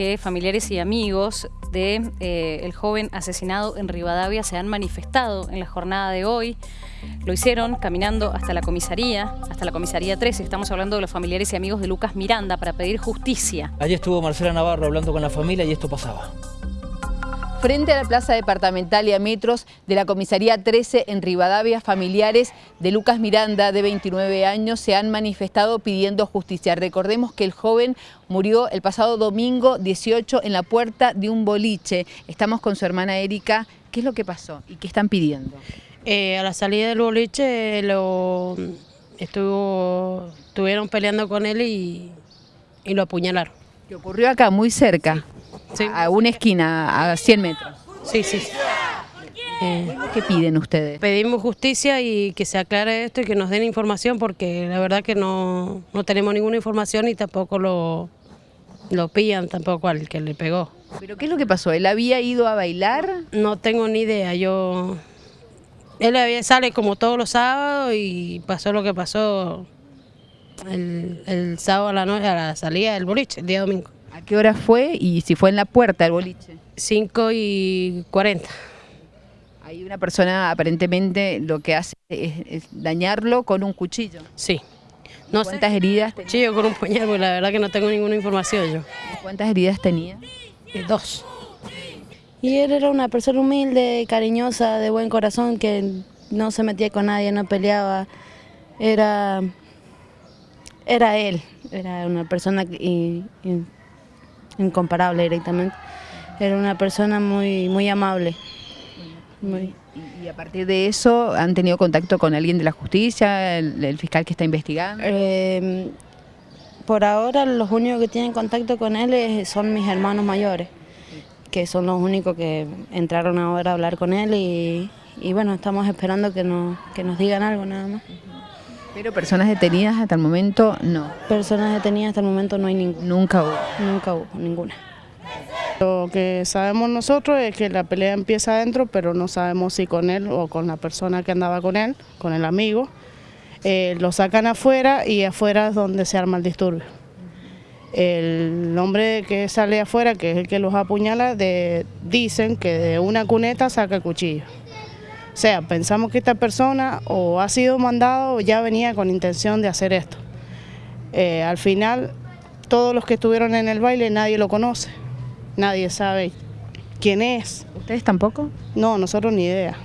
que familiares y amigos de eh, el joven asesinado en Rivadavia se han manifestado en la jornada de hoy. Lo hicieron caminando hasta la comisaría, hasta la comisaría 13. Estamos hablando de los familiares y amigos de Lucas Miranda para pedir justicia. Allí estuvo Marcela Navarro hablando con la familia y esto pasaba frente a la plaza departamental y a metros de la comisaría 13 en Rivadavia, familiares de Lucas Miranda, de 29 años, se han manifestado pidiendo justicia. Recordemos que el joven murió el pasado domingo 18 en la puerta de un boliche. Estamos con su hermana Erika. ¿Qué es lo que pasó y qué están pidiendo? Eh, a la salida del boliche lo estuvo, estuvieron peleando con él y, lo apuñalaron. ¿Qué ocurrió acá, muy cerca? A una esquina, a 100 metros. Sí, sí. Eh, ¿Qué piden ustedes? Pedimos justicia y que se aclare esto y que nos den información porque la verdad que no, tenemos ninguna información y tampoco lo, lo pillan tampoco al que le pegó. ¿Pero qué es lo que pasó? ¿Él había ido a bailar? No tengo ni idea, yo... Él había, sale como todos los sábados y pasó lo que pasó el, el sábado a la noche, a la salida del boliche, el día domingo. ¿A qué hora fue y si fue en la puerta del boliche? 5 y 40. Hay una persona aparentemente lo que hace es, dañarlo con un cuchillo. Sí. No ¿Cuántas heridas tenía? Cuchillo con un puñal, porque la verdad que no tengo ninguna información yo. ¿Cuántas heridas tenía? Eh, dos. Y él era una persona humilde, cariñosa, de buen corazón, que no se metía con nadie, no peleaba. Era, era él, era una persona incomparable directamente. Era una persona muy, muy amable. Y a partir de eso, ¿han tenido contacto con alguien de la justicia, el, fiscal que está investigando? Em, por ahora los únicos que tienen contacto con él son mis hermanos mayores, que son los únicos que entraron ahora a hablar con él y, bueno, estamos esperando que nos, que nos digan algo nada más. Pero personas detenidas hasta el momento no. Personas detenidas hasta el momento no hay ninguna. Nunca hubo. Nunca hubo, ninguna. Lo que sabemos nosotros es que la pelea empieza adentro, pero no sabemos si con él o con la persona que andaba con él, con el amigo. Eh, lo sacan afuera y afuera es donde se arma el disturbio. El hombre que sale afuera, que es el que los apuñala, dicen que de una cuneta saca el cuchillo. O sea, pensamos que esta persona o ha sido mandado o ya venía con intención de hacer esto. Eh, al final, todos los que estuvieron en el baile, nadie lo conoce, nadie sabe quién es. ¿Ustedes tampoco? No, nosotros ni idea.